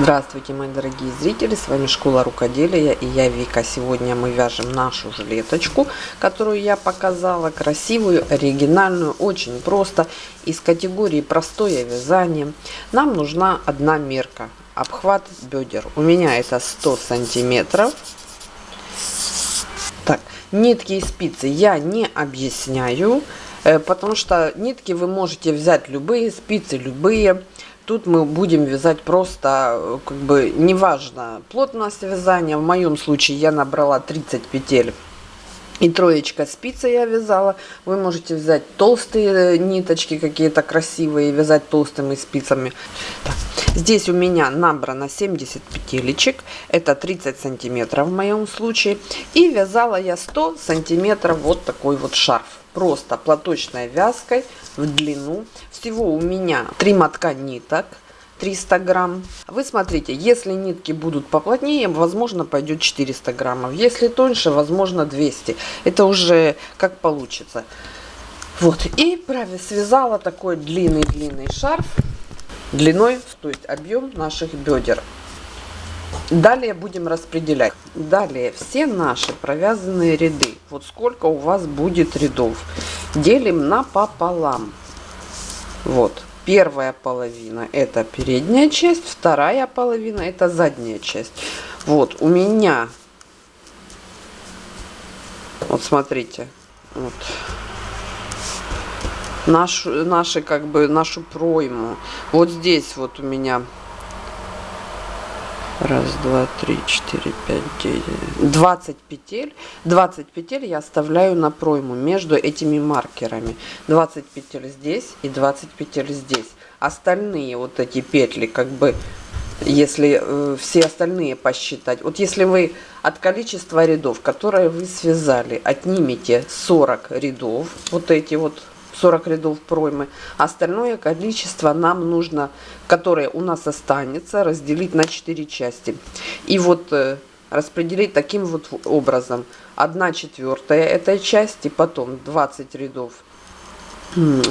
Здравствуйте, мои дорогие зрители, с вами Школа Рукоделия и я Вика. Сегодня мы вяжем нашу жилеточку, которую я показала, красивую, оригинальную, очень просто, из категории простое вязание. Нам нужна одна мерка, обхват бедер. У меня это 100 сантиметров. Так, нитки и спицы я не объясняю, потому что нитки вы можете взять любые, спицы любые тут мы будем вязать просто, э, как бы, неважно, плотность вязания. В моем случае я набрала 30 петель. И троечка спицы я вязала. Вы можете взять толстые э, ниточки какие-то красивые, вязать толстыми спицами. Здесь у меня набрано 70 петелечек. Это 30 сантиметров в моем случае. И вязала я 100 сантиметров вот такой вот шарф. Просто платочной вязкой в длину. Всего у меня три мотка ниток. 300 грамм. Вы смотрите, если нитки будут поплотнее, возможно, пойдет 400 граммов. Если тоньше, возможно, 200. Это уже как получится. Вот, и связала такой длинный-длинный шарф длиной, то есть объем наших бедер. Далее будем распределять. Далее все наши провязанные ряды. Вот сколько у вас будет рядов. Делим на пополам. Вот. Первая половина это передняя часть, вторая половина это задняя часть. Вот у меня, вот смотрите, вот нашу, наши как бы нашу пройму. Вот здесь вот у меня Раз, два, три, четыре, пять, девять. 20 петель. 20 петель я оставляю на пройму между этими маркерами. 20 петель здесь и 20 петель здесь. Остальные вот эти петли, как бы, если э, все остальные посчитать. Вот если вы от количества рядов, которые вы связали, отнимете 40 рядов, вот эти вот 40 рядов проймы. Остальное количество нам нужно, которое у нас останется, разделить на 4 части. И вот э, распределить таким вот образом. 1 четвертая этой части, потом 20 рядов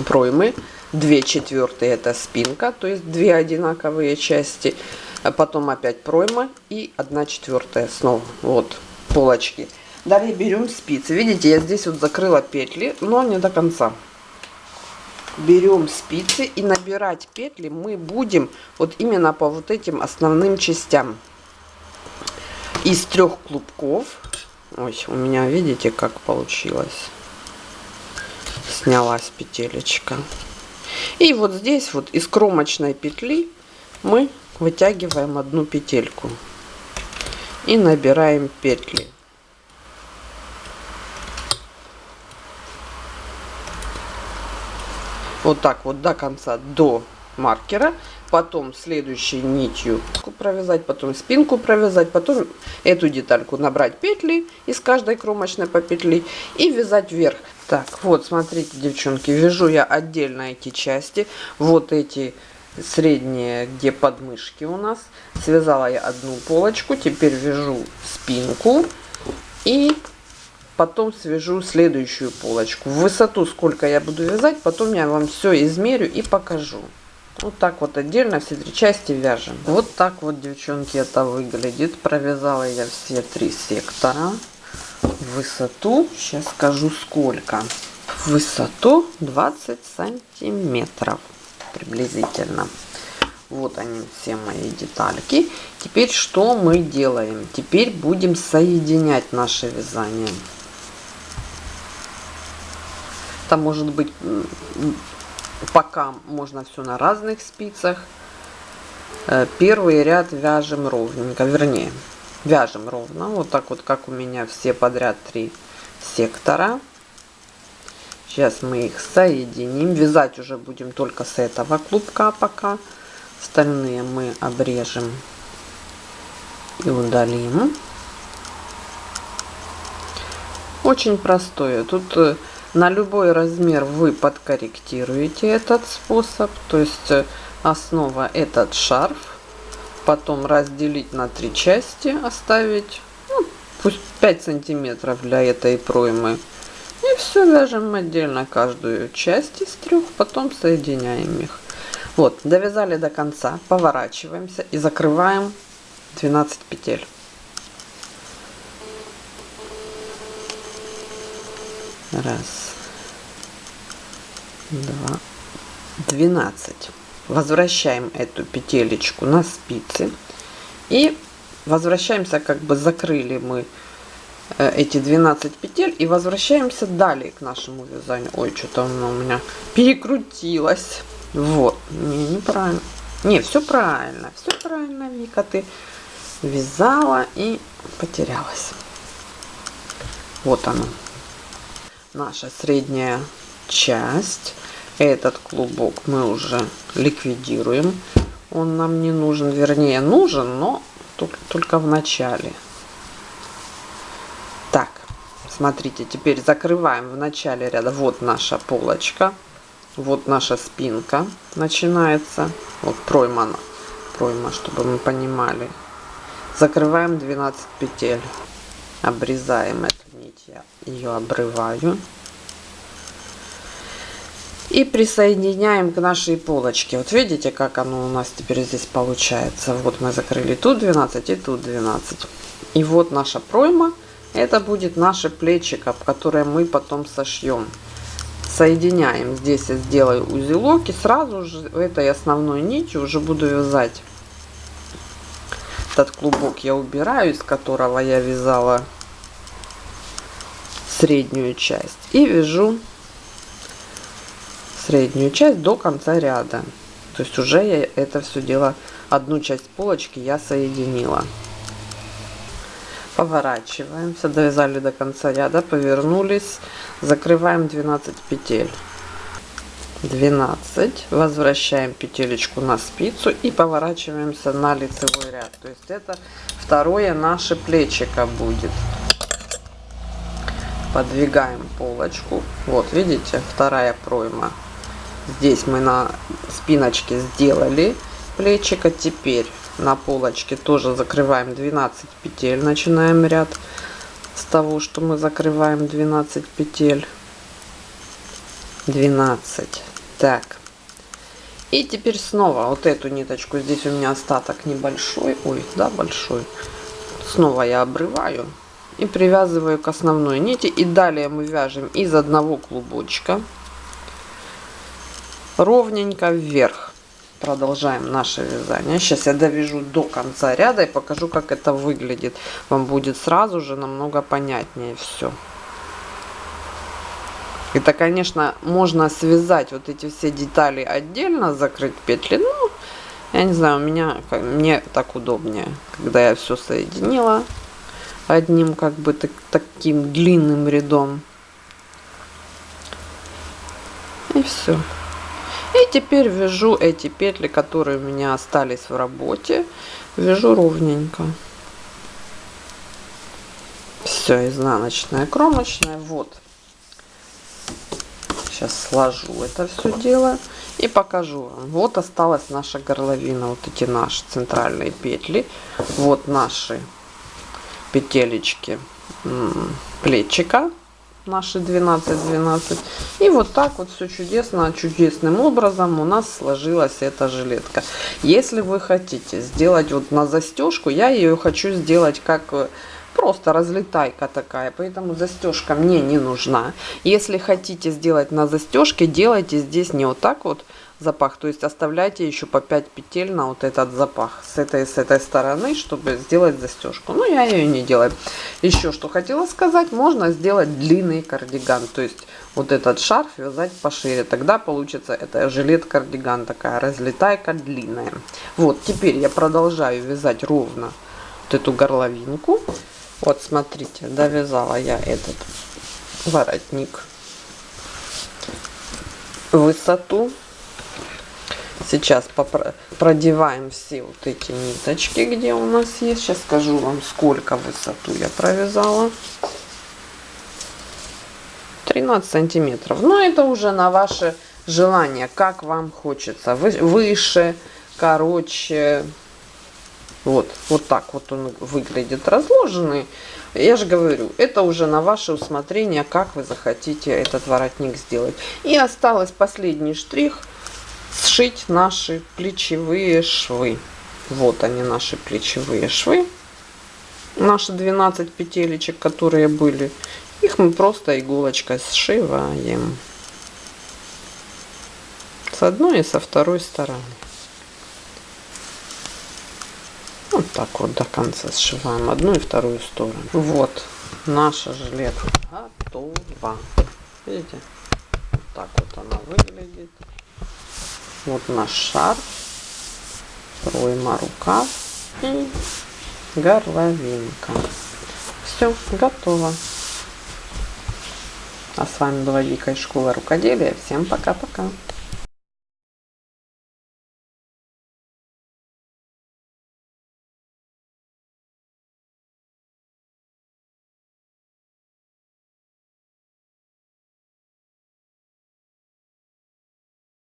проймы, 2 четвертые это спинка, то есть 2 одинаковые части, а потом опять пройма и 1 четвертая снова, вот полочки. Далее берем спицы. Видите, я здесь вот закрыла петли, но не до конца берем спицы и набирать петли мы будем вот именно по вот этим основным частям. Из трех клубков. Ой, у меня, видите, как получилось. Снялась петелечка. И вот здесь вот из кромочной петли мы вытягиваем одну петельку. И набираем петли. Вот так вот до конца, до маркера, потом следующей нитью провязать, потом спинку провязать, потом эту детальку набрать петли из каждой кромочной по петли и вязать вверх. Так, вот, смотрите, девчонки, вяжу я отдельно эти части, вот эти средние, где подмышки у нас. Связала я одну полочку, теперь вяжу спинку и потом свяжу следующую полочку. В высоту сколько я буду вязать, потом я вам все измерю и покажу. Вот так вот отдельно все три части вяжем. Вот так вот, девчонки, это выглядит. Провязала я все три сектора. В высоту, сейчас скажу сколько. В высоту 20 сантиметров приблизительно. Вот они все мои детальки. Теперь что мы делаем? Теперь будем соединять наше вязание. Там может быть пока можно все на разных спицах. Э, первый ряд вяжем ровненько, вернее, вяжем ровно, вот так вот, как у меня все подряд три сектора. Сейчас мы их соединим. Вязать уже будем только с этого клубка пока. Остальные мы обрежем и удалим. Очень простое. Тут э, на любой размер вы подкорректируете этот способ. То есть э, основа этот шарф. Потом разделить на три части, оставить ну, пусть 5 сантиметров для этой проймы. И все вяжем отдельно каждую часть из трех, потом соединяем их. Вот, довязали до конца, поворачиваемся и закрываем 12 петель. Раз, два, двенадцать. Возвращаем эту петелечку на спицы и возвращаемся, как бы закрыли мы э, эти 12 петель и возвращаемся далее к нашему вязанию. Ой, что-то оно у меня перекрутилось. Вот, не, неправильно. Не, все правильно, все правильно, Вика, ты вязала и потерялась. Вот оно наша средняя часть. Этот клубок мы уже ликвидируем. Он нам не нужен, вернее нужен, но только в начале. Так, смотрите, теперь закрываем в начале ряда. Вот наша полочка, вот наша спинка начинается. Вот пройма, пройма, чтобы мы понимали. Закрываем 12 петель, обрезаем эту нить, я ее обрываю. И присоединяем к нашей полочке. Вот видите, как оно у нас теперь здесь получается. Вот мы закрыли тут 12 и тут 12. И вот наша пройма. Это будет наше плечико, которое мы потом сошьем. Соединяем. Здесь я сделаю узелок. И сразу же этой основной нитью уже буду вязать. Этот клубок я убираю, из которого я вязала среднюю часть. И вяжу среднюю часть до конца ряда. То есть уже я это все дело, одну часть полочки я соединила. Поворачиваемся, довязали до конца ряда, повернулись, закрываем 12 петель. 12, возвращаем петелечку на спицу и поворачиваемся на лицевой ряд. То есть это второе наше плечико будет. Подвигаем полочку. Вот, видите, вторая пройма Здесь мы на спиночке сделали плечика. Теперь на полочке тоже закрываем 12 петель. Начинаем ряд с того, что мы закрываем 12 петель. 12. Так. И теперь снова вот эту ниточку. Здесь у меня остаток небольшой. Ой, да, большой. Снова я обрываю и привязываю к основной нити. И далее мы вяжем из одного клубочка ровненько вверх. Продолжаем наше вязание. Сейчас я довяжу до конца ряда и покажу, как это выглядит. Вам будет сразу же намного понятнее все. Это, конечно, можно связать вот эти все детали отдельно, закрыть петли. Ну, я не знаю, у меня, мне так удобнее, когда я все соединила одним как бы так, таким длинным рядом. И все. И теперь вяжу эти петли, которые у меня остались в работе, вяжу ровненько. Все, изнаночная, кромочная. Вот. Сейчас сложу это все дело и покажу вам. Вот осталась наша горловина, вот эти наши центральные петли. Вот наши петелечки плечика наши 12-12. И вот так вот все чудесно, чудесным образом у нас сложилась эта жилетка. Если вы хотите сделать вот на застежку, я ее хочу сделать как э, просто разлетайка такая, поэтому застежка мне не нужна. Если хотите сделать на застежке, делайте здесь не вот так вот, запах. То есть оставляйте еще по 5 петель на вот этот запах с этой с этой стороны, чтобы сделать застежку. Но я ее не делаю. Еще что хотела сказать, можно сделать длинный кардиган. То есть вот этот шарф вязать пошире. Тогда получится это жилет-кардиган такая разлетайка длинная. Вот теперь я продолжаю вязать ровно вот эту горловинку. Вот смотрите, довязала я этот воротник высоту Сейчас продеваем все вот эти ниточки, где у нас есть. Сейчас скажу вам, сколько высоту я провязала. 13 сантиметров. Но это уже на ваше желание, как вам хочется. Выше, короче. Вот, вот так вот он выглядит разложенный. Я же говорю, это уже на ваше усмотрение, как вы захотите этот воротник сделать. И осталось последний штрих – шить наши плечевые швы. Вот они, наши плечевые швы. Наши 12 петелечек, которые были. Их мы просто иголочкой сшиваем. С одной и со второй стороны. Вот так вот до конца сшиваем одну и вторую сторону. Вот наша жилетка готова. Видите? Вот так вот она выглядит. Вот наш шарф. Пройма рукав и горловинка. Все, готово. А с вами была Вика из школы рукоделия. Всем пока-пока.